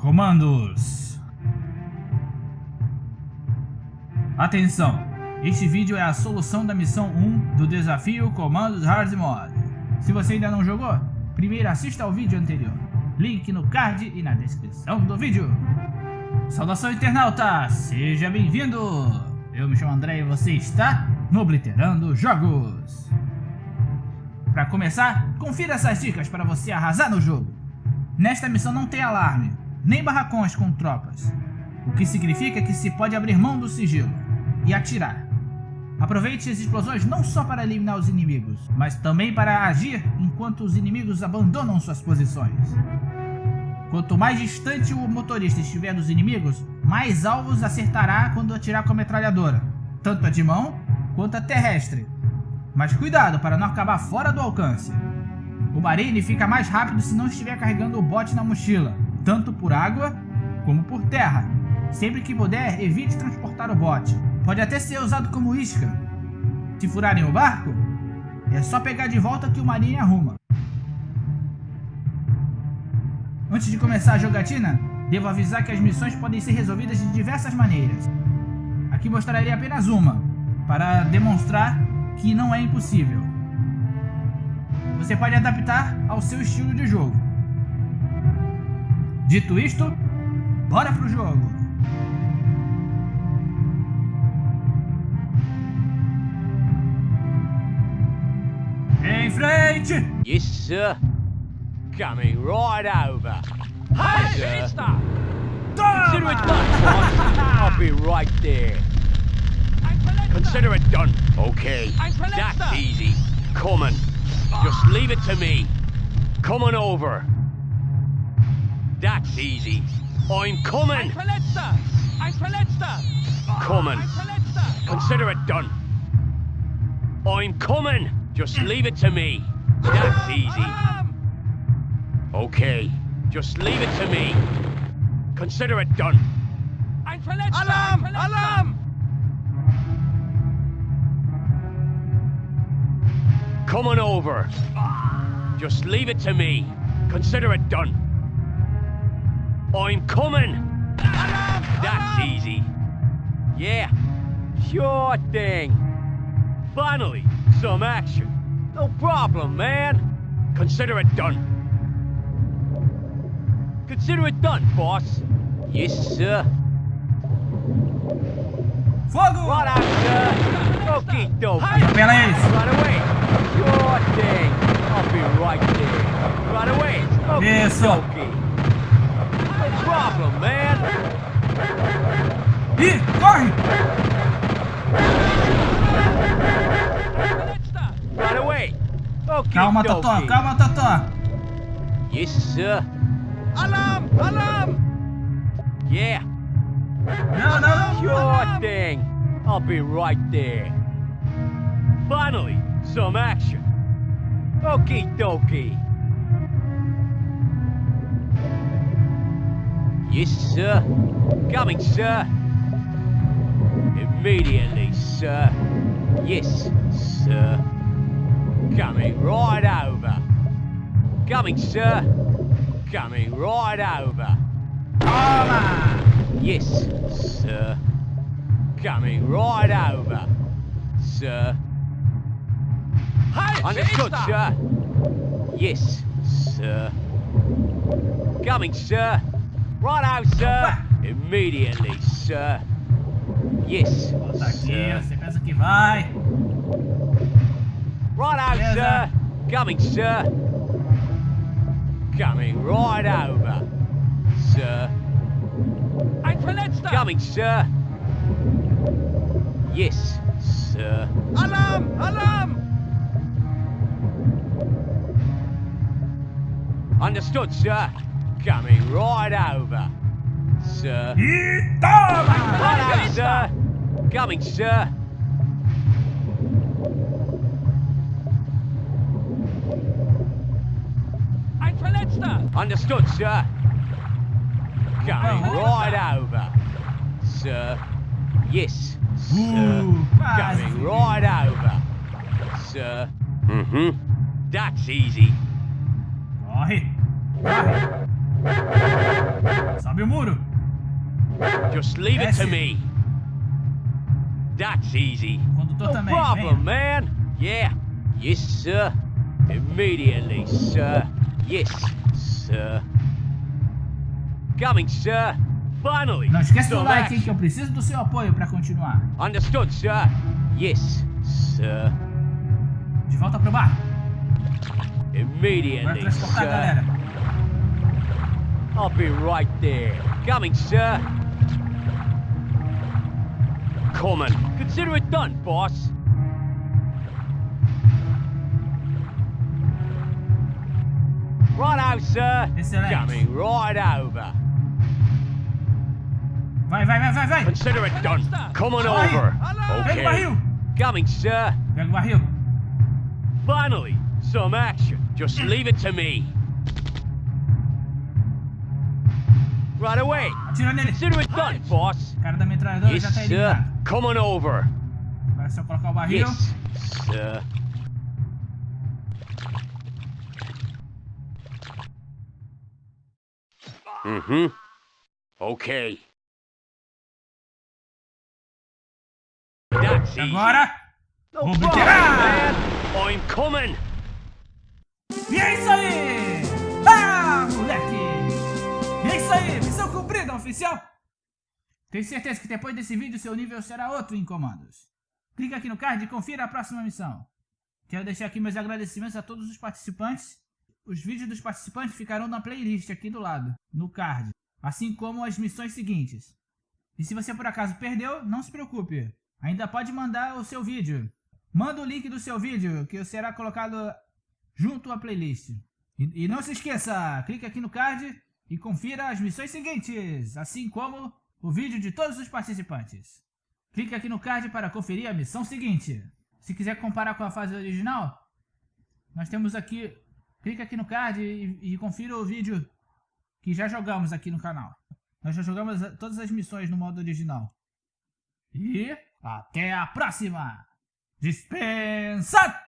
Comandos Atenção! Este vídeo é a solução da missão 1 do desafio Comandos Hard Mode. Se você ainda não jogou, primeiro assista ao vídeo anterior. Link no card e na descrição do vídeo. Saudação internauta, seja bem-vindo! Eu me chamo André e você está no Obliterando Jogos. Para começar, confira essas dicas para você arrasar no jogo. Nesta missão não tem alarme, nem barracões com tropas, o que significa que se pode abrir mão do sigilo e atirar. Aproveite as explosões não só para eliminar os inimigos, mas também para agir enquanto os inimigos abandonam suas posições. Quanto mais distante o motorista estiver dos inimigos, mais alvos acertará quando atirar com a metralhadora, tanto a de mão quanto a terrestre. Mas cuidado para não acabar fora do alcance. O Marine fica mais rápido se não estiver carregando o bote na mochila, tanto por água como por terra. Sempre que puder, evite transportar o bote. Pode até ser usado como isca. Se furarem o barco, é só pegar de volta que o Marine arruma. Antes de começar a jogatina, devo avisar que as missões podem ser resolvidas de diversas maneiras. Aqui mostrarei apenas uma, para demonstrar que não é impossível. Você pode adaptar ao seu estilo de jogo. Dito isto, bora pro jogo! Em frente! Yes, sir. Coming right over. Hey, sir. mister! Consider it done. I'll be right there. Consider it done. Okay. That's easy. Coming. Just leave it to me. Coming over. That's easy. I'm coming. Verletzter! Ein Verletzter! Coming. Ein Verletzter! Consider it done. I'm coming. Just leave it to me. That's easy. Okay. Just leave it to me. Consider it done. Ein Verletzter! Alarm! Ein Verletzter! Alarm! Coming over. Just leave it to me. Consider it done. I'm coming. Alarm! That's Alarm! easy. Yeah. Sure thing. Finally, some action. No problem, man. Consider it done. Consider it done, boss. Yes, sir. Fogo! Right out, sir. Okie dokie. Right away. Sure thing. I'll be right there. Right away. Okie dokie. No problem, man. Ih, corre! Right away. Okie Calma, Totó, calma, Totó! Yes, sir. Alarm! Alarm! Yeah. Não, não! Sure thing. I'll be right there. Finally, some action. Okie dokie. Yes, sir. Coming, sir. Immediately, sir. Yes, sir. Coming right over. Coming, sir. Coming right over. Toma! Yes, sir. Coming right over, sir. Halt! Understood, sir. Yes, sir. Coming, sir. Right out, sir. Immediately, sir. Yes, sir. você pensa que vai. Right out, Yes, sir. Coming, sir. Coming right over, sir. Verletzter! Coming, sir. Yes, sir. Alarm! Alarm! Understood, sir. Coming right over, sir. Toma! Right out, sir. Coming, sir. Ein Verletzter! Understood, sir. Coming Oh. right over, sir. Yes, sir. Coming right over, sir. Mm-hmm. That's easy. Corre! Sobe o muro. Just leave it to me. That's easy. Condutor No também. problem, venha. man. Yeah. Yes, sir. Immediately, sir. Yes, sir. Coming, sir. Finally. Não esquece do like, hein, que eu preciso do seu apoio pra continuar. Understood, sir. Yes, sir. De volta pro bar. Vai Immediately, transportar a sir. galera. I'll be right there. Coming, sir. Coming. Consider it done, boss. Right out, sir. Excelente. Coming right over. Vai, vai, vai, vai, vai. Consider it done. Coming Aye. over. Pega o Okay. barril. Coming, sir. Pega. Finally, some action. Just leave it to me. Right away. Consider it done, boss. Yes, sir. eliminado. Coming over. Agora é só colocar o barril. Yes, sir. Mm-hmm. Okay. That's easy. agora. No problem, man. I'm coming. E é isso aí! Cumprida, oficial! Tenho certeza que depois desse vídeo seu nível será outro em comandos. Clique aqui no card e confira a próxima missão. Quero deixar aqui meus agradecimentos a todos os participantes. Os vídeos dos participantes ficarão na playlist aqui do lado, no card. Assim como as missões seguintes. E se você por acaso perdeu, não se preocupe. Ainda pode mandar o seu vídeo. Manda o link do seu vídeo, que será colocado junto à playlist. E, e não se esqueça, clique aqui no card e confira as missões seguintes, assim como o vídeo de todos os participantes. Clique aqui no card para conferir a missão seguinte. Se quiser comparar com a fase original, nós temos aqui, clique aqui no card e, e confira o vídeo que já jogamos aqui no canal. Nós já jogamos todas as missões no modo original. E até a próxima! Dispensa!